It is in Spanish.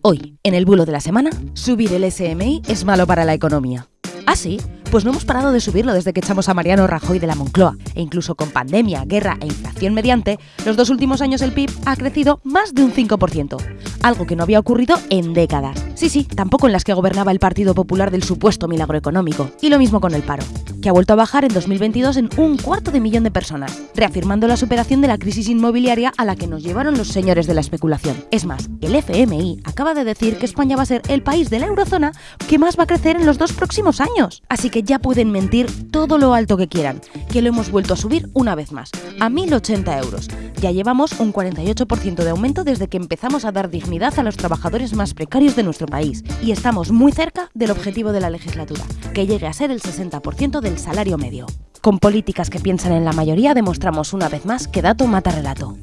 Hoy, en el bulo de la semana, subir el SMI es malo para la economía. ¿Ah, sí? Pues no hemos parado de subirlo desde que echamos a Mariano Rajoy de la Moncloa. E incluso con pandemia, guerra e inflación mediante, los dos últimos años el PIB ha crecido más de un 5%. Algo que no había ocurrido en décadas. Sí, sí, tampoco en las que gobernaba el Partido Popular del supuesto milagro económico. Y lo mismo con el paro que ha vuelto a bajar en 2022 en un cuarto de millón de personas, reafirmando la superación de la crisis inmobiliaria a la que nos llevaron los señores de la especulación. Es más, el FMI acaba de decir que España va a ser el país de la eurozona que más va a crecer en los dos próximos años. Así que ya pueden mentir todo lo alto que quieran, que lo hemos vuelto a subir una vez más, a 1.080 euros. Ya llevamos un 48% de aumento desde que empezamos a dar dignidad a los trabajadores más precarios de nuestro país y estamos muy cerca del objetivo de la legislatura, que llegue a ser el 60% del salario medio. Con políticas que piensan en la mayoría demostramos una vez más que dato mata relato.